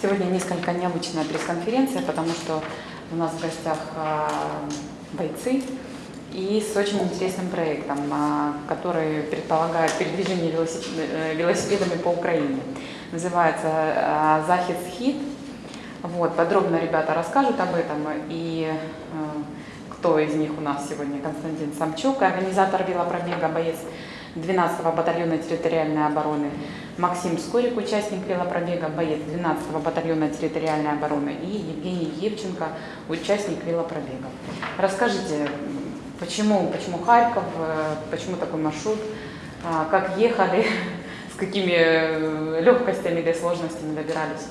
Сегодня несколько необычная пресс-конференция, потому что у нас в гостях а, бойцы и с очень интересным проектом, а, который предполагает передвижение э, велосипедами по Украине. Называется а, «Захиц Хит». Вот, подробно ребята расскажут об этом. И э, кто из них у нас сегодня? Константин Самчук, организатор велопробега, боец 12-го батальона территориальной обороны, Максим Скорик, участник велопробега, боец 12-го батальона территориальной обороны, и Евгений Евченко, участник велопробега. Расскажите, почему, почему Харьков, э, почему такой маршрут, а, как ехали, с какими э, легкостями или сложностями добирались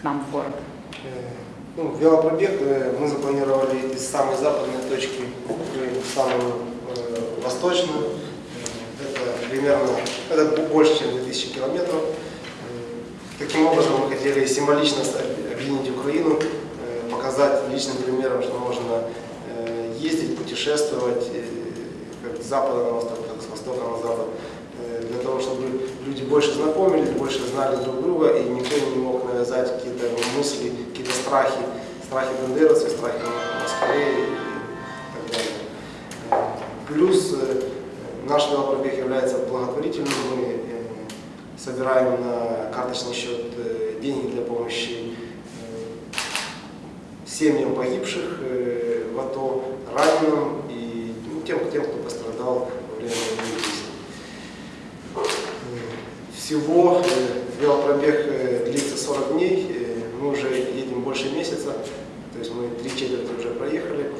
к нам в город? Э, Ну, велопробег мы запланировали из самой западной точки в самую э, восточную. Примерно, это больше, чем 2000 километров. Э, Таким образом мы хотели символично объединить Украину, э, показать личным примером, что можно э, ездить, путешествовать как с запада на восток, так с востока на запад, для того, чтобы люди больше знакомились, больше знали друг друга, и никто не мог навязать какие-то мысли, какие-то страхи, страхи бандеровцев, страхи москалей и так далее. Плюс наш велопробег является благотворительным, мы э, собираем на карточный счет э, деньги для помощи э, семьям погибших в АТО, раненым и ну, тем, тем, кто пострадал во время действий. Всего велопробег длится 40 дней, мы уже едем больше месяца, то есть мы три четверти уже проехали.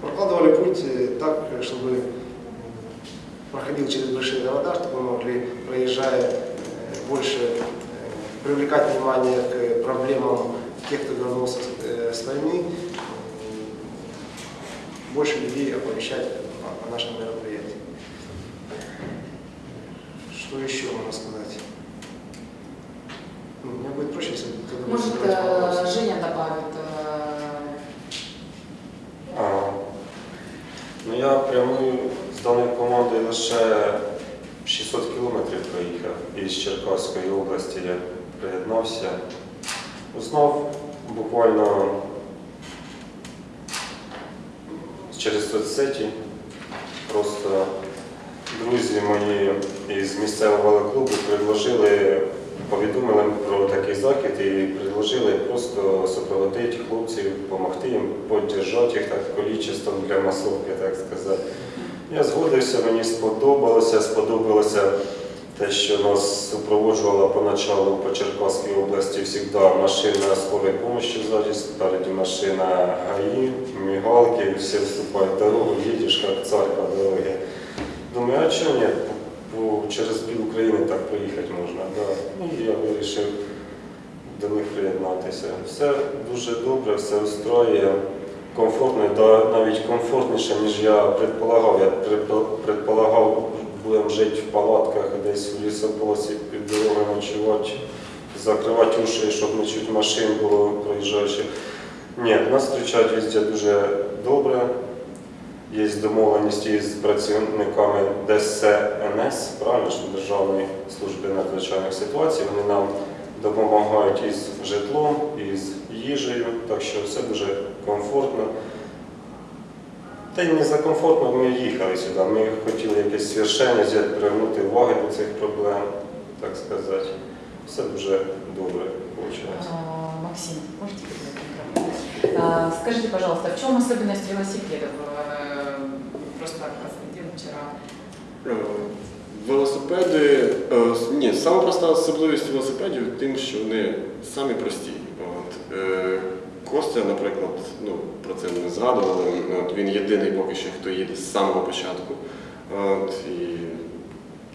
Прокладывали путь так, чтобы проходил через большие города, чтобы мы могли, проезжая, э, больше э, привлекать внимание к проблемам тех, кто вернулся э, с войны, больше людей оповещать о нашем мероприятии. Что еще можно сказать? Соцсеті. Просто друзі мої із місцевого клубу предложили, повідомили про такий захід і предложили просто супроводити хлопців, допомогти їм, підтримати їх так количеством для масовки, так сказати. Я згодився, мені сподобалося, сподобалося те, що нас супроводжувала поначалу по Черкаській області завжди машина скорої допомоги ззаді, спереді машина ГАІ, мігалки, всі вступають дорогу, їдеш як цар по дорогі. Думаю, а чого ні? По- Через пів України так проїхати можна. Да. Ну, я вирішив до них приєднатися. Все дуже добре, все устроює. Комфортно, навіть комфортніше, ніж я предполагав. Я предполагав, будемо жити в палатках десь в лісополосі під дорогою ночувати, закривати уші, щоб не чути машин було проїжджаючих. Ні, нас зустрічають везде дуже добре. Є домовленість із працівниками ДСНС, правильно ж Державної служби надзвичайних ситуацій. Вони нам допомагають із житлом, із їжею, так що все дуже комфортно. Та й не за комфортно ми їхали сюди. Ми хотіли якесь свершення взяти, привернути увагу до цих проблем, так сказати. Все дуже добре вийшло. Максим, можете микрофон? Скажите, пожалуйста, в чем особенность велосипедов? Э, Просто Константин вчера Е, Велосипеди, е, ні, саме проста особливість велосипедів тим, що вони самі прості. От, е, Костя, наприклад, ну, про це не згадували. От, він єдиний поки що, хто їде з самого початку. От, і,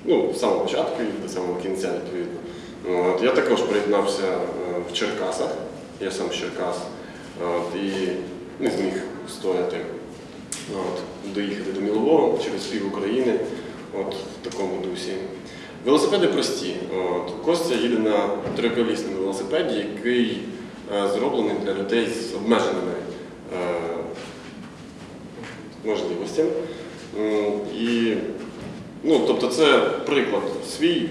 ну, з самого початку і до самого кінця, відповідно. От, я також приєднався е, в Черкасах, я сам з Черкас, от, і не зміг стояти от, доїхати до Мілового через пів України от, в такому дусі. Велосипеди прості. От, Костя їде на триколісному велосипеді, який зроблений для людей з обмеженими е, можливостями. І Ну, тобто це приклад свій,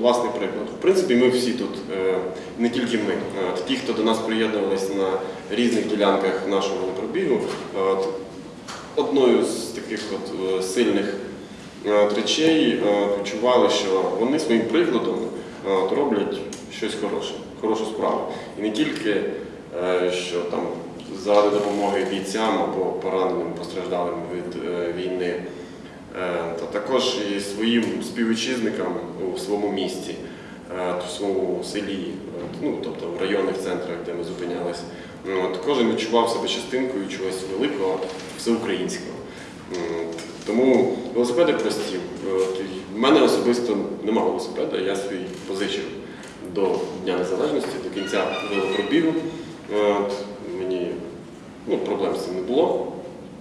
власний приклад. В принципі, ми всі тут, е, не тільки ми, е, ті, хто до нас приєднувалися на різних ділянках нашого пробігу, от, одною з таких от, е, сильних е, речей е, відчували, що вони своїм прикладом е, роблять щось хороше, хорошу справу. І не тільки е, що там заради допомоги бійцям або пораненим постраждалим від е, війни, е, та також і своїм співвітчизникам у своєму місті, в своєму селі, ну тобто в районних центрах, де ми зупинялися. Ну, От, кожен відчував себе частинкою чогось великого, всеукраїнського. Тому велосипеди прості. В мене особисто немає велосипеда, я свій позичив до Дня Незалежності, до кінця велопробігу. От, мені ну, проблем з цим не було.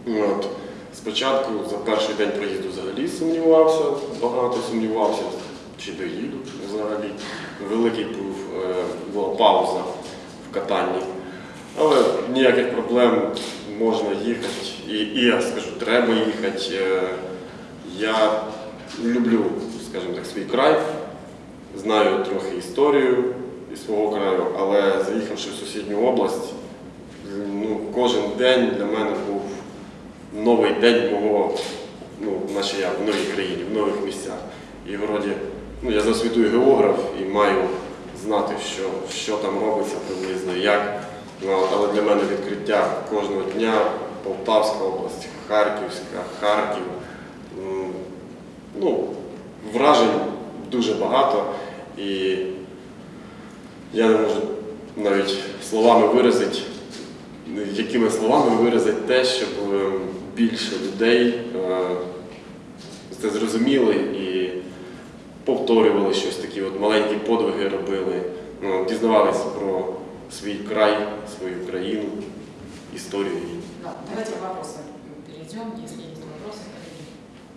От, спочатку за перший день проїзду взагалі сумнівався, багато сумнівався, чи доїду взагалі. Великий був, е, була пауза в катанні. Але ніяких проблем можна їхати. І, і я скажу, треба їхати. Е, Я люблю, скажімо так, свій край, знаю трохи історію із свого краю, але заїхавши в сусідню область, ну, кожен день для мене був новий день мого, ну, наче я в новій країні, в нових місцях. І вроді, ну, я за освітою географ і маю знати, що, що там робиться приблизно, як. Ну, але для мене відкриття кожного дня Полтавська область, Харківська, Харків. Ну, вражень дуже багато. І я не можу навіть словами виразити, якими словами виразити те, щоб е, більше людей е, це зрозуміли і повторювали щось такі, от маленькі подвиги робили, ну, дізнавалися про свій край, свою країну, історію. Да, давайте к вопросам перейдем, если есть вопросы.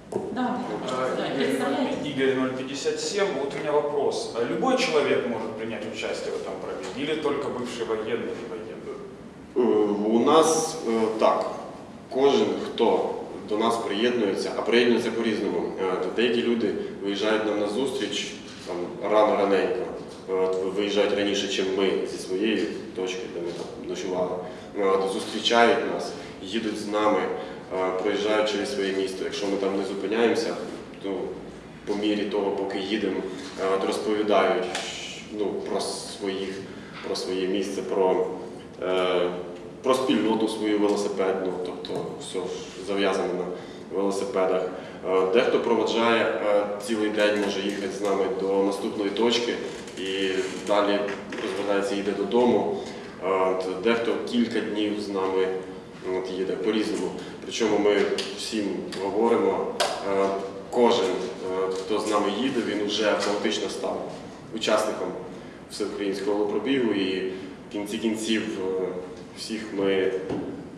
коллеги. Да, да, А, да, Игорь, представляете? Игорь 057. Вот у меня вопрос. А Любой человек может принять участие в этом пробеге или только бывший военный или военный? Е, У нас е, так, кожен, хто до нас приєднується, а приєднується по-різному. Е, то Деякі люди виїжджають нам на зустріч там, рано раненько, е, от, ви- виїжджають раніше, ніж ми зі своєї точки, де ми там ночували. Е, от, Зустрічають нас, їдуть з нами, е, проїжджають через своє місто. Якщо ми там не зупиняємося, то по мірі того, поки їдемо, розповідають ну, про своїх, про своє місце, про е, про спільноту свою велосипедну, тобто все зав'язане на велосипедах. Дехто проводжає цілий день, може їхати з нами до наступної точки і далі розвертається, їде додому. Дехто кілька днів з нами їде по-різному. Причому ми всім говоримо, е, кожен, е, хто з нами їде, він вже автоматично став учасником всеукраїнського велопробігу і в кінці кінців е, всіх ми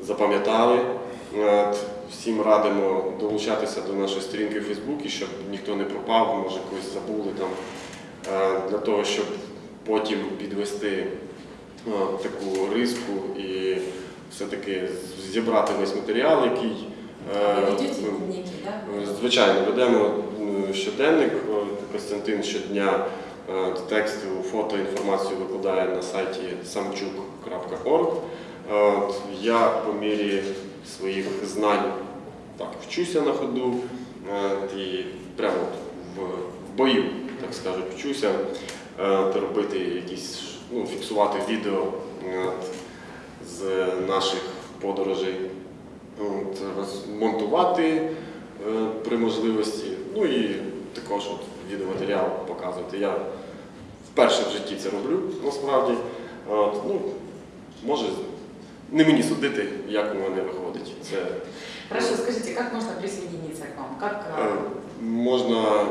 запам'ятали. Всім радимо долучатися до нашої сторінки в Фейсбуці, щоб ніхто не пропав, може когось забули там, для того, щоб потім підвести таку риску і все-таки зібрати весь матеріал, який е, дневники, да? Звичайно, ведемо щоденник. Костянтин щодня е, тексту, фото, інформацію викладає на сайті samchuk.org. Е, Я по мірі своїх знань так, вчуся на ходу е, і прямо в, бою, так скажуть, вчуся е, робити якісь, ну, фіксувати відео е, з наших подорожей. От, монтувати е, при можливості, ну і також от відеоматеріал показувати. Я вперше в житті це роблю насправді. От, ну, може, не мені судити, як у мене виходить. Це Хорошо, скажите, как можно присоединиться к вам? Как, е, можна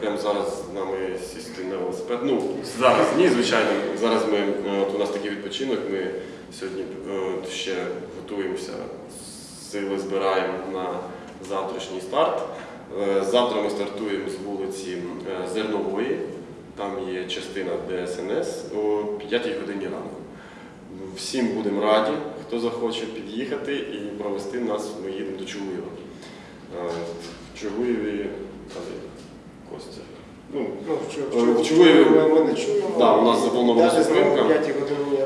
прямо зараз з нами сісти на велосипед. Ну, зараз ні, звичайно. Зараз ми, е, от у нас такий відпочинок, ми сьогодні е, ще готуємося, сили збираємо на завтрашній старт. Е, Завтра ми стартуємо з вулиці е, Зернової, там є частина ДСНС о 5 годині ранку. Всім будемо раді, хто захоче під'їхати і провести нас, ми їдемо до Чугуєва. В Чугуєві Костя. Ну, Ну, чого, чого ми, не чуємо. У нас запланована зупинка.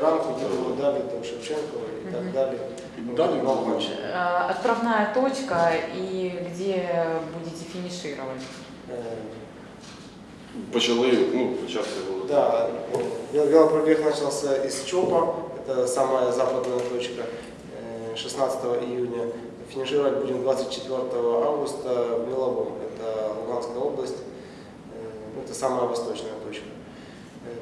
знову 5 годин ранку їдемо далі до Шевченкова і так далі. І далі Ну, будемо. Э, Отправная точка и где будете финишировать? Е, почали, ну, почався було. Да, вел- велопробег начался из ЧОПа, это самая западная точка, э, 16 июня. Финишировать будем 24 августа в Меловом, это Луганская область, Э, ну, это самая восточная точка. Э,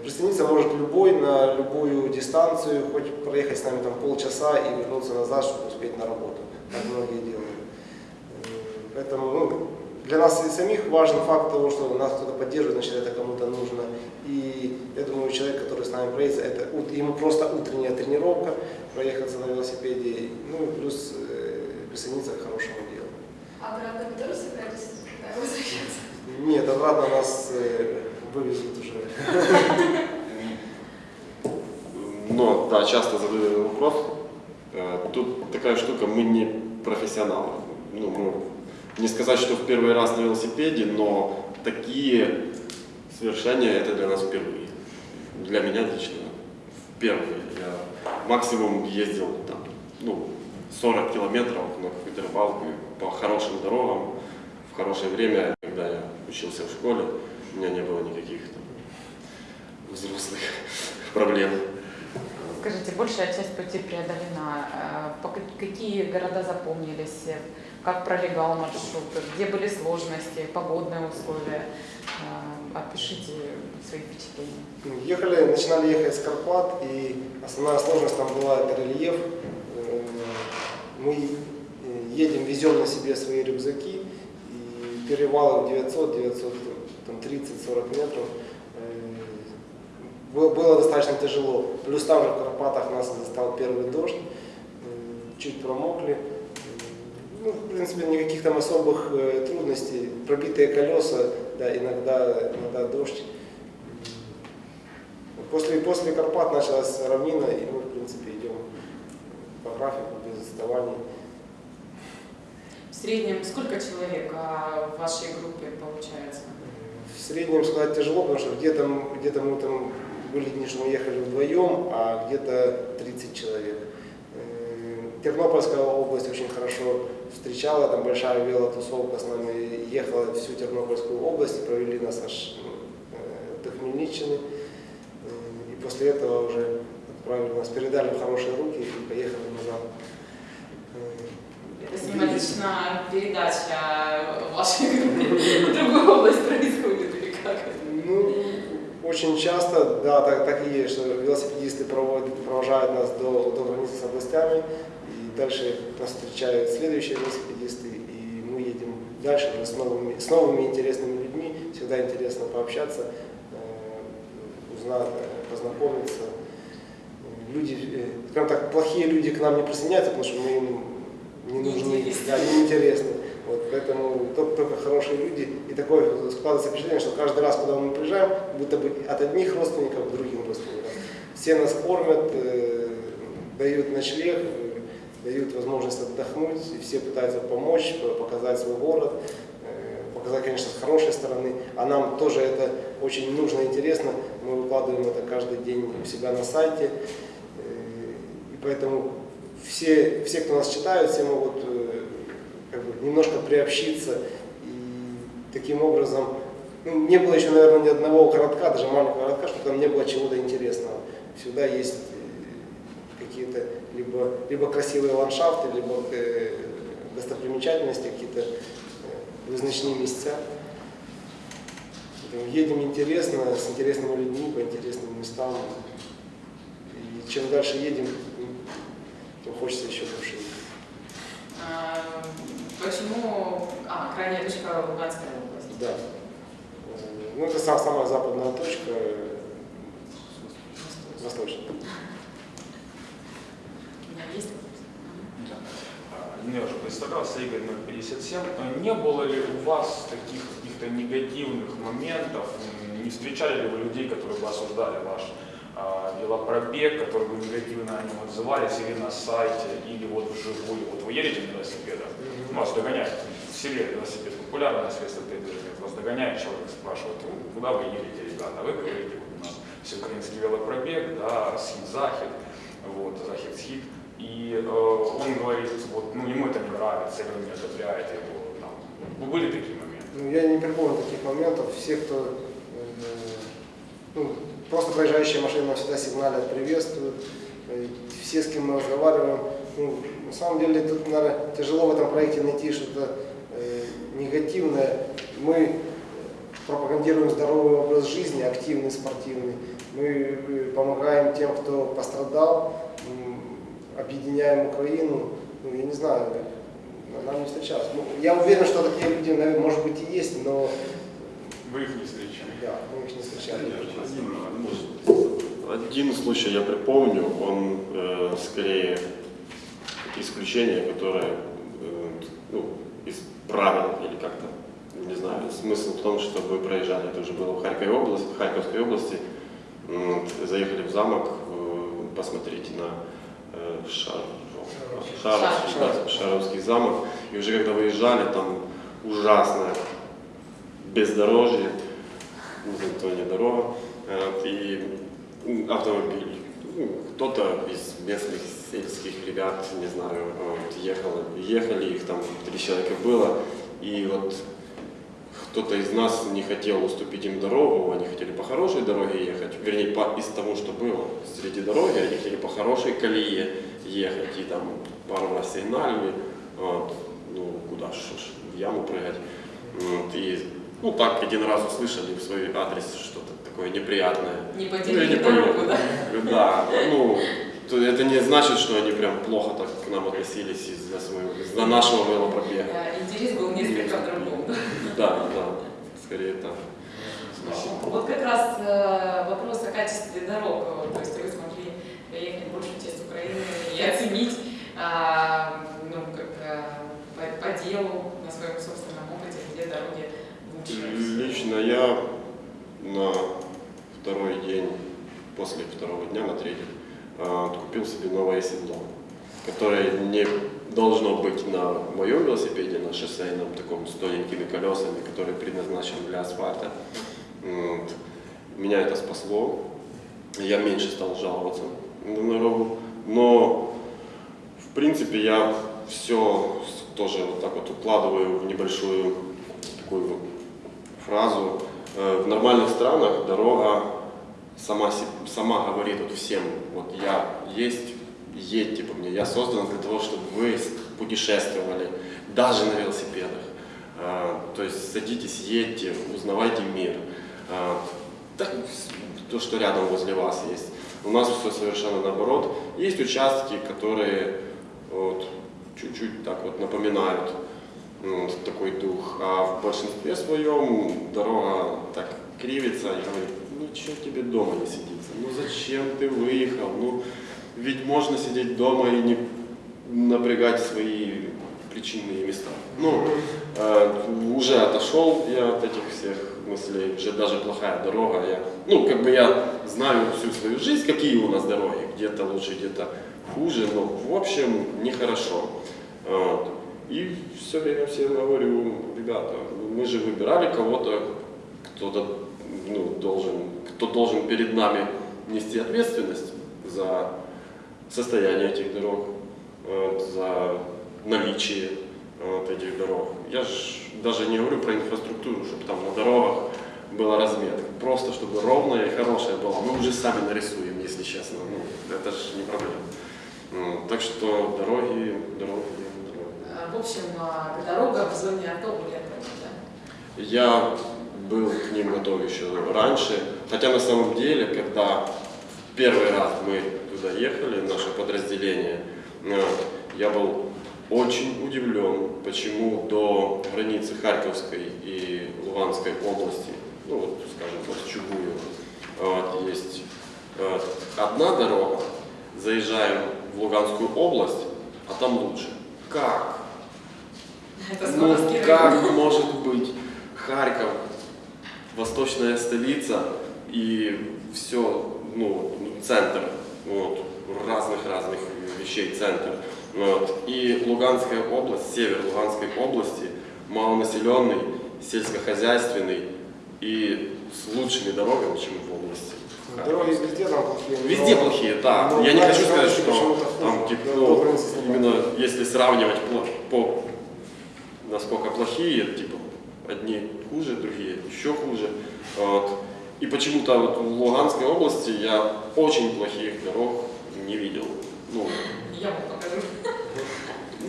Присоединиться может любой на любую дистанцию, хоть проехать с нами там полчаса и вернуться назад, чтобы успеть на работу, как многие делают. Э, Поэтому ну, для нас и самих важен факт того, что нас кто-то поддерживает, значит это кому-то нужно. И я думаю, человек, который с нами проедет, это ему просто утренняя тренировка, проехаться на велосипеде, ну и плюс э, присоединиться к хорошему делу. А обратно вы тоже собираетесь возвращаться? Нет, обратно нас э, вывезут уже. Но, да, часто задают вопрос. Э, Тут такая штука, мы не профессионалы. Ну, мы, не сказать, что в первый раз на велосипеде, но такие совершения это для нас впервые. Для меня лично впервые. Я максимум ездил там, ну, 40 километров на какую-то рыбалку по хорошим дорогам в хорошее время, когда я учился в школе, у меня не было никаких там, взрослых проблем. Скажите, большая часть пути преодолена. Э, Какие города запомнились? Как пролегал маршрут? Где были сложности, погодные условия? Э, Опишите свои впечатления. Ну, Ехали, начинали ехать с Карпат, и основная сложность там была это рельеф. Э, Мы едем, везем на себе свои рюкзаки, и перевалы 900, 900, там 30-40 метров. Э, Было, достаточно тяжело. Плюс там же в Карпатах нас застал первый дождь, э, чуть промокли. Э, Ну, в принципе, никаких там особых трудностей. Пробитые колеса, да, иногда, иногда дождь. После, после Карпат началась равнина, и мы, в принципе, идем по графику без отставаний. В среднем сколько человек а, в вашей группе получается? В среднем сказать тяжело, потому что где-то где-то мы там были дни, что мы ехали вдвоем, а где-то 30 человек. Э, Тернопольская область очень хорошо встречала, там большая велотусовка с нами ехала всю Тернопольскую область, и провели нас аж э, до Хмельниччины. Э, И после этого уже отправили нас, передали в хорошие руки и поехали назад. Это символичная передача вашей группе в другую область происходит или как? Ну, очень часто, да, так, так и есть, что велосипедисты проводят, провожают нас до, до границы с областями, и дальше нас встречают следующие велосипедисты, и мы едем дальше уже с новыми, с новыми интересными людьми. Всегда интересно пообщаться, э, узнать, познакомиться. Люди, э, скажем так, плохие люди к нам не присоединяются, потому что мы им не нужны, да, неинтересны. Вот, поэтому только, только хорошие люди. И такое складывается впечатление, что каждый раз, когда мы приезжаем, будто бы от одних родственников к другим родственникам. Все нас кормят, э, дают ночлег, э, дают возможность отдохнуть, и все пытаются помочь, по- показать свой город, э, показать, конечно, с хорошей стороны. А нам тоже это очень нужно и интересно. Мы выкладываем это каждый день у себя на сайте. Э, И поэтому все, все, кто нас читают, все могут немножко приобщиться. И таким образом, ну, не было еще, наверное, ни одного городка, даже маленького городка, чтобы там не было чего-то интересного. Всегда есть э, какие-то либо, либо красивые ландшафты, либо э, достопримечательности, какие-то э, вызначные места. Поэтому Едем интересно, с интересными людьми, по интересным местам. И чем дальше едем, тем хочется еще больше. А, Почему... А, крайняя точка Луганская область. Да. Э, Ну, это сам- самая западная точка, э, восточная. У меня есть вопрос? Да. А, я уже представлялся, Игорь 057. А Не было ли у вас таких каких-то негативных моментов? Не встречали ли вы людей, которые бы осуждали ваш а, велопробег, которые бы негативно о нем отзывались или на сайте, или вот вживую? Вот вы едете на велосипедах, вас догоняют в селе велосипед популярное средство передвижения. Вас догоняет человек, спрашивает, «Ну, куда вы едете, ребята? Вы говорите, вот у нас всеукраинский велопробег, да, схит-захит, вот, захит-схит. И э, он говорит, вот, ну, ему это не нравится, или не одобряете его. Там. Ну, были такие моменты? Ну, я не припомню таких моментов. Все, кто э, ну, просто проезжающие машины нам всегда сигналят, приветствуют. Э, Все, с кем мы разговариваем. Ну, на самом деле тут, наверное, тяжело в этом проекте найти что-то э, негативное. Мы пропагандируем здоровый образ жизни, активный, спортивный. Мы э, помогаем тем, кто пострадал, объединяем Украину. Ну, я не знаю, нам не встречалось. Ну, я уверен, что такие люди, наверное, может быть, и есть, но Вы их не встречали? да, мы их не встречали. Один случай я припомню, он э, скорее исключение, которое э, ну, из правил или как-то, не знаю, смысл в том, что вы проезжали, это уже было в Харьковской области, в Харьковской области заехали в замок, э, посмотрите на э, Шар- Шаровский, да, Шаровский замок, и уже когда выезжали, там ужасное бездорожье, то не дорога, э, и автомобиль. Кто-то из местных сельских ребят, не знаю, вот, ехал, ехали, их там три человека было, и вот кто-то из нас не хотел уступить им дорогу, они хотели по хорошей дороге ехать, вернее, по, из того, что было среди дороги, они хотели по хорошей колее ехать, и там пару раз сигналили, вот, ну, куда ж, в яму прыгать. Вот, и, ну, так один раз услышали в свой адрес что-то такое неприятное. Не Ну, поделили не дорогу, да? Да, ну, то это не значит, что они прям плохо так к нам относились из-за из-за нашего велопробега. Э, Интерес был несколько в другом. да. Да, да, скорее так. Вот как раз э, вопрос о качестве дорог. То есть вы смогли проехать большую часть Украины и оценить а, ну, как, э, по, по делу на своем собственном опыте, где дороги лучше. Лично я на второй день, после второго дня, на третий, а, купил себе новое седло, которое не должно быть на моем велосипеде, на шоссейном, таком с тоненькими колесами, который предназначен для асфальта. Вот. Меня это спасло, я меньше стал жаловаться на дорогу, но в принципе я все тоже вот так вот укладываю в небольшую такую фразу. Э, В нормальных странах дорога сама, сама говорит вот всем, вот я есть, едьте по мне, я создан для того, чтобы вы путешествовали, даже на велосипедах. Э, То есть садитесь, едьте, узнавайте мир. С- то, что рядом возле вас есть. У нас все совершенно наоборот. Есть участки, которые вот, чуть-чуть так вот напоминают ну, вот такой дух. А в большинстве своем дорога так кривится и говорит, ну что тебе дома не сидится? Ну зачем ты выехал? Ну ведь можно сидеть дома и не напрягать свои причинные места. Ну, э, уже отошел я от этих всех мыслей, уже даже плохая дорога. Я, ну, как бы я знаю всю свою жизнь, какие у нас дороги, где-то лучше, где-то хуже, но в общем нехорошо. Вот. И все время всем говорю, ребята, мы же выбирали кого-то, кто-то ну, должен, кто должен перед нами нести ответственность за состояние этих дорог, за наличие вот, этих дорог. Я же даже не говорю про инфраструктуру, чтобы там на дорогах была разметка. Просто чтобы ровная и хорошая была. Мы уже сами нарисуем, если честно. Ну, это же не проблема. Ну, так что дороги, дороги, дороги. Э, В общем, э, дорога в зоне АТО были да? Я был к ним готов еще раньше, хотя на самом деле, когда первый раз мы туда ехали, наше подразделение, э, я был очень удивлен, почему до границы Харьковской и Луганской области, ну вот, скажем, вот в Чугуево, вот, есть э, одна дорога, заезжаем в Луганскую область, а там лучше. Как? Это Ну, как может быть Харьков, восточная столица и все, ну, центр, вот, разных-разных вещей центр. Вот. И Луганская область, север Луганской области малонаселенный, сельскохозяйственный и с лучшими дорогами, чем в области. Дороги везде там плохие. Везде но- плохие, да. но Я не хочу сказать, что там типа, ну, именно если сравнивать по, по насколько плохие, типа одни хуже, другие еще хуже. Вот. И почему-то вот в Луганской области я очень плохих дорог не видел. Ну, Я вам покажу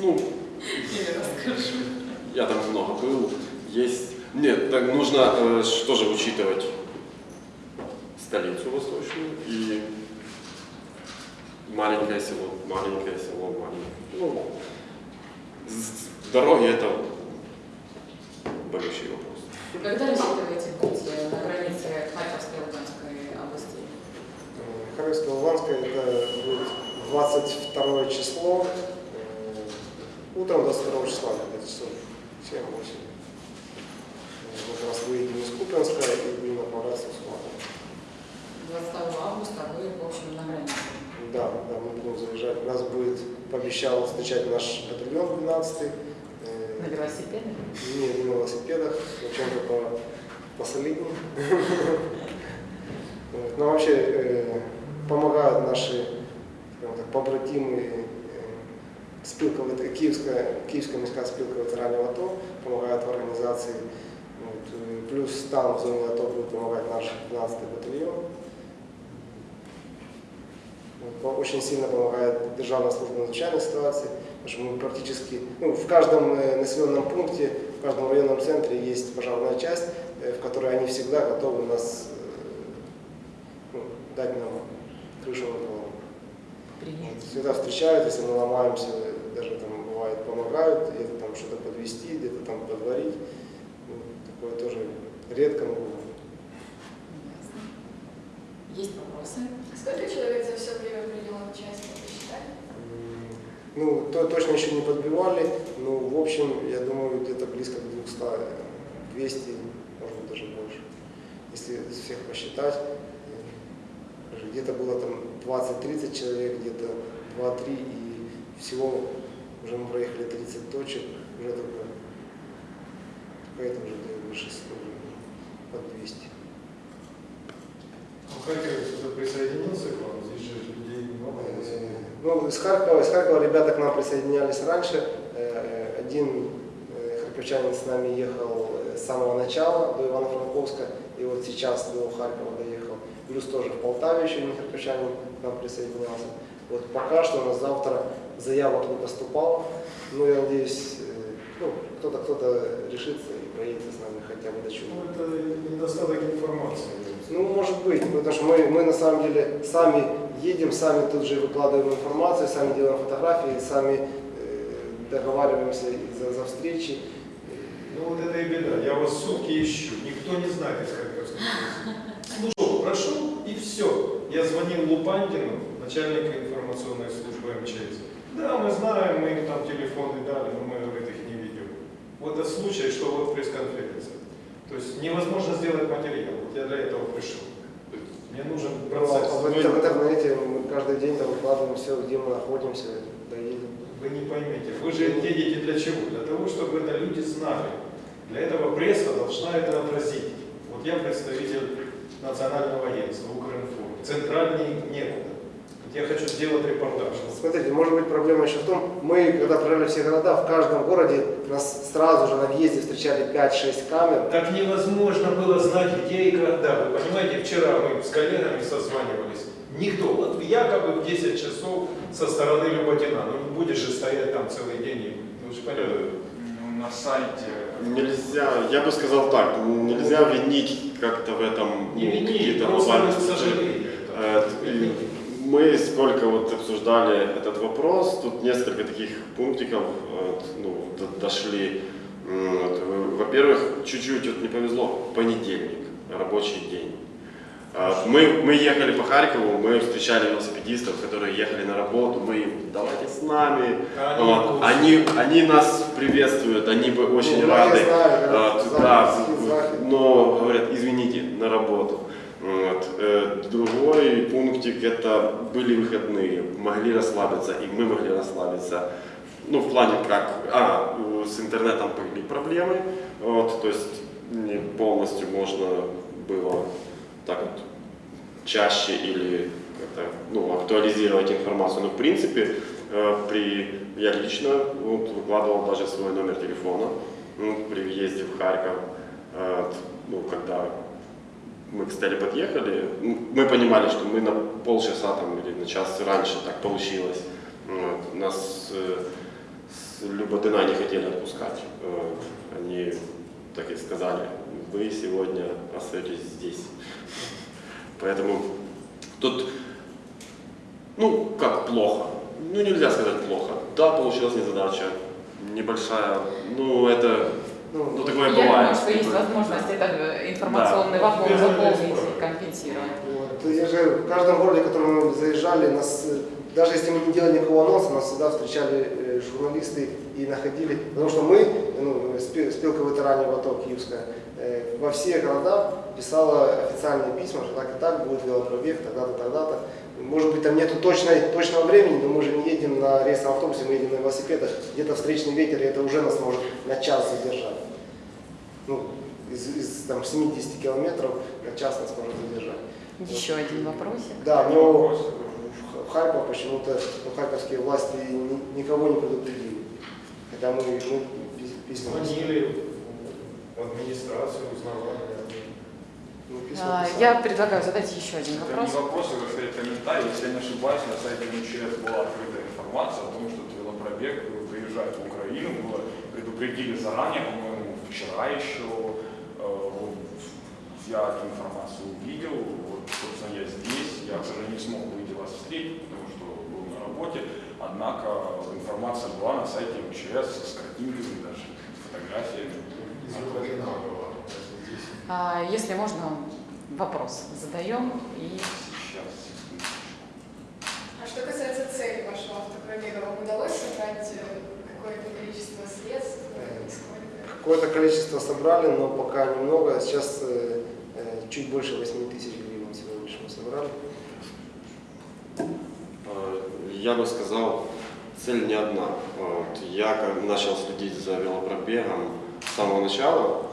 ну, или расскажу. я там много был. Есть. Нет, так нужно э, что же учитывать столицу восточную и маленькое село, маленькое село, маленькое. Ну, дороги это большой вопрос. Когда рассчитываете быть э, на границе Харьковской и Луганской областей? Харьковская, Луганская, это будет 22 число, э, утром 22 числа, где-то часов 7-8. Мы как раз выедем из Купенска и будем направляться в Сумату. 22 августа вы, в общем, на границе. Да, да, мы будем заезжать. Нас будет, пообещал встречать наш батальон 12 На велосипеде? Не, не на велосипедах, чем-то по, посолиднее. Вот. Но вообще э, помогают наши скажем так, побратимы э, спілка, вет- Київська, Київська міська спілка ветеранів АТО, помогает в организации. Вот. э, Плюс там в зоне АТО будет помогать наш 12-й батальон. Вот, по- Очень сильно помогает Державная служба надзвичайных ситуаций, потому что мы практически, ну, в каждом э, населенном пункте, в каждом районном центре есть пожарная часть, э, в которой они всегда готовы нас э, ну, дать нам крышу над головой. Принять. Всегда встречают, если мы ломаемся, даже там бывает помогают, где-то там что-то подвести, где-то там подварить. Ну, такое тоже редко, но бывает. Есть вопросы? Сколько человек за все время принял участие, посчитали? Ну, то точно еще не подбивали, но в общем, я думаю, где-то близко к 200, э, 200, может быть даже больше. Если всех посчитать, э, где-то было там 20-30 человек, где-то 2-3, и всего уже мы проехали 30 точек, уже только, это уже где-то 600, уже под 200. Ну, Харьков сюда присоединился к вам, здесь же людей много. Э, Ну, из Харькова, из Харькова ребята к нам присоединялись раньше. Э, Один э, харьковчанин с нами ехал э, с самого начала до Ивано-Франковска, и вот сейчас до Харькова доехал. Плюс тоже в Полтаве еще один харьковчанин к нам присоединялся. Вот пока что на завтра заявок не поступало, но я надеюсь, э, ну, кто-то кто-то решится и проедется с нами хотя бы до чего. Ну, это недостаток информации. Ну, может быть, потому что мы, мы на самом деле сами едем, сами тут же выкладываем информацию, сами делаем фотографии, сами э, договариваемся за, за встречи. Ну вот это и беда. Я вас сутки ищу, никто не знает из Харьковской. Слушал, прошел и все. Я звонил Лупандину, начальника информационной службы МЧС. Да, мы знаем, мы им там телефоны дали, но мы, говорит, их не ведем. Вот это случай, что вот пресс-конференция. То есть невозможно сделать материал. Вот я для этого пришел. Мне нужен А процесс. в, Вы- интер- в интернете мы каждый день там выкладываем все, где мы находимся, доедем. Вы не поймете. Вы же едете для чего? Для того, чтобы это люди знали. Для этого пресса должна это отразить. Вот я представитель национального агентства Укринформ. Центральный некуда. Я хочу сделать репортаж. Смотрите, может быть проблема еще в том, мы, когда проезжали все города, в каждом городе нас сразу же на въезде встречали 5-6 камер. Так невозможно было знать, где и когда. Вы понимаете, вчера мы с коллегами созванивались. Никто. Вот якобы в 10 часов со стороны Люботина. Ну не будешь же стоять там целый день. и- Вы же. Ну, На сайте Нельзя, я бы сказал так, нельзя винить как-то в этом Не ну, какие-то просто глобальные к случаи. Мы сколько вот обсуждали этот вопрос, тут несколько таких пунктиков ну, до- дошли. Во-первых, чуть-чуть вот не повезло, понедельник, рабочий день. А, Мы, мы ехали по Харькову, мы встречали велосипедистов, которые ехали на работу, мы им, давайте с нами. Они Вот. Они, они нас приветствуют, они бы очень Ну, рады. я знаю, А, да, но говорят, извините, на работу. Другой пунктик это были выходные, могли расслабиться, и мы могли расслабиться. ну, в плане как, а, с интернетом были проблемы, вот, то есть не полностью можно было так вот чаще или как-то, ну, актуализировать информацию. Но в принципе, э, при, я лично вот, выкладывал даже свой номер телефона ну, при въезде в Харьков, э, ну, когда мы к Стелле подъехали, мы понимали, что мы на полчаса там, или на час раньше так получилось. Вот. Нас э, с Люботына не хотели отпускать. Вот. Они так и сказали, вы сегодня остаетесь здесь. Поэтому тут, ну, как плохо. Ну, нельзя сказать плохо. Да, получилась незадача. Небольшая. Ну, это, Ну, ну, такое Я бывает. думаю, что есть возможность этот э, информационный вакуум Без заполнить и компенсировать. Вот. Я же в каждом городе, в котором мы заезжали, нас, э, даже если мы не делали никакого анонса, нас всегда встречали э, журналисты и находили, потому что мы, ну, спи- спилка ветеранов АТО Киевская, во все города писала официальные письма, что так и так будет велопробег, тогда-то, тогда-то. Может быть, там нету точной, точного времени, но мы же не едем на рейсовом автобусе, мы едем на велосипедах, где-то встречный ветер, и это уже нас может на час задержать. Ну, из, из там, 70 километров на час нас может задержать. Еще один вопросик. Да, но в Харьков почему-то ну, харьковские власти ни- никого не предупредили. Хотя мы, мы пис- письма Звонили в администрацию, узнавали. ну, письма А, писали. Я предлагаю задать еще один Это вопрос. не вопрос, это скорее комментарий. Если я не ошибаюсь, на сайте МЧС была открыта информация о том, что этот велопробег приезжает в Украину. Было предупредили заранее, по-моему, вчера еще. Э, вот Я эту информацию увидел. Вот, собственно, я здесь. Я, к сожалению, не смог выйти вас встретить, потому что был на работе. Однако информация была на сайте МЧС с картинками даже, с фотографиями. А, Если можно, вопрос задаем и Сейчас. А что касается цели вашего автопробега, вам удалось собрать э, какое-то количество средств? Э, сколько? Какое-то количество собрали, но пока немного. Сейчас э, э, чуть больше 8 тысяч гривен всего лишь мы собрали. Э, Я бы сказал, цель не одна. Вот. Я как начал следить за велопробегом с самого начала.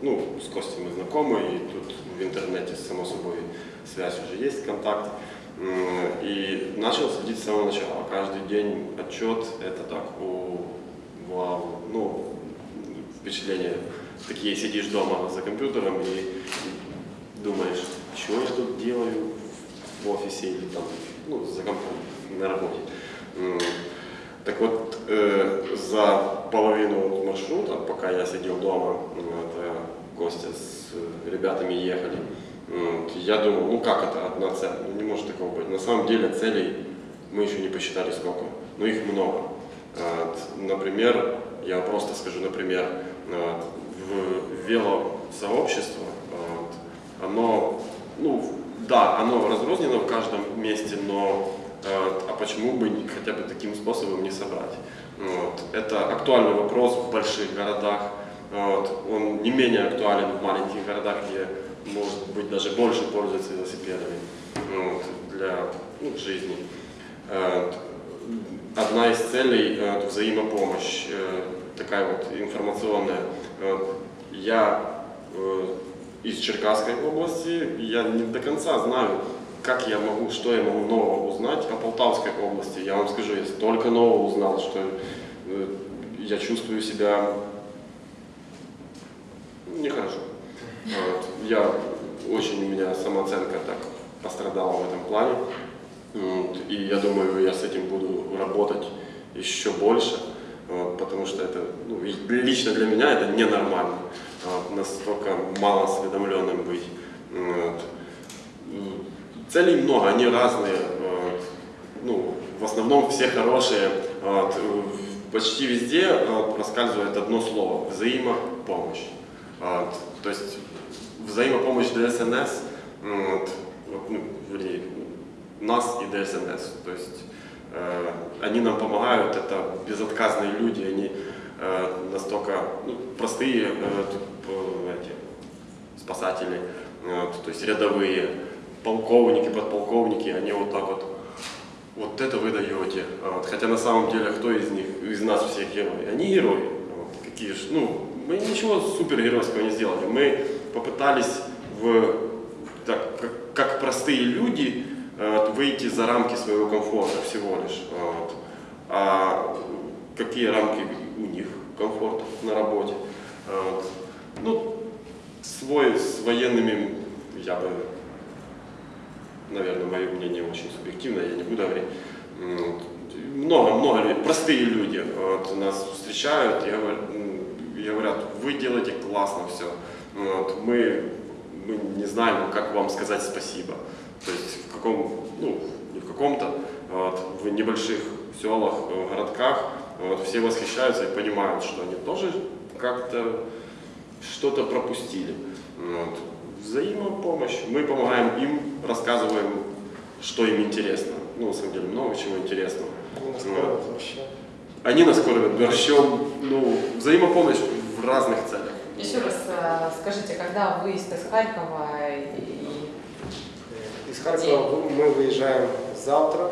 Ну, с Костей мы знакомы, и тут в интернете, само собой, связь уже есть, контакт. И начал следить с самого начала. Каждый день отчет, это так, о, вау, ну, впечатление. Такие сидишь дома за компьютером и думаешь, что я тут делаю в офисе или там, ну, за компом, на работе. Так вот, э, за половину маршрута, пока я сидел дома, вот, Костя с э, ребятами ехали, м, вот, я думал, ну как это одна цель? Ну, не может такого быть. На самом деле целей мы еще не посчитали сколько, но их много. Вот, Например, я просто скажу, например, вот, в велосообщество, вот, оно, ну, да, оно разрознено в каждом месте, но э, а почему бы хотя бы таким способом не собрать? Вот. Это актуальный вопрос в больших городах, вот. он не менее актуален в маленьких городах, где, может быть, даже больше пользуются велосипедами вот, для ну, жизни. Одна из целей взаимопомощь, э, такая вот информационная. Я э, из Черкасской области, я не до конца знаю, как я могу, что я могу нового узнать о Полтавской области. Я вам скажу, я столько нового узнал, что э, я чувствую себя нехорошо. Вот. Я очень, у меня самооценка так пострадала в этом плане. Вот. И я думаю, я с этим буду работать еще больше, вот, потому что это, ну, лично для меня это ненормально, вот, настолько мало осведомленным быть. Вот. Целей много, они разные. вот. Ну, в основном все хорошие. Вот. В- Почти везде проскальзывает одно слово – взаимопомощь. То есть взаимопомощь ДСНС, ну, вернее, нас и ДСНС. То есть э, они нам помогают, это безотказные люди, они э, настолько ну, простые э, эти, спасатели, то есть рядовые, полковники, подполковники, они вот так вот вот это вы даете. Вот. Хотя на самом деле, кто из них, из нас всех герои? Они герои. Вот. Какие ж, ну, мы ничего супергеройского не сделали. Мы попытались в, так, как, как простые люди э, выйти за рамки своего комфорта всего лишь. Вот. А какие рамки у них комфорта на работе? Вот. Ну, свой с военными я бы наверное, мое мнение очень субъективное, я не буду говорить. Много-много простые люди вот, нас встречают и и говорят, вы делаете классно все. Вот, мы, мы не знаем, как вам сказать спасибо. То есть в каком, ну, не в каком-то, вот, в небольших селах, э, городках вот, все восхищаются и понимают, что они тоже как-то что-то пропустили. Вот. Взаимопомощь. Мы помогаем им, рассказываем, что им интересно. Ну, на самом деле, много чего интересного. Они нас кормят вообще. Они нас кормят борщом. Ну, взаимопомощь в разных целях. Еще раз э, скажите, когда выезд из Харькова и Из Харькова вы- мы выезжаем завтра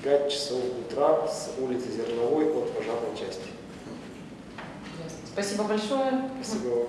в 5 часов утра с улицы Зерновой от пожарной части. Спасибо большое. Спасибо вам.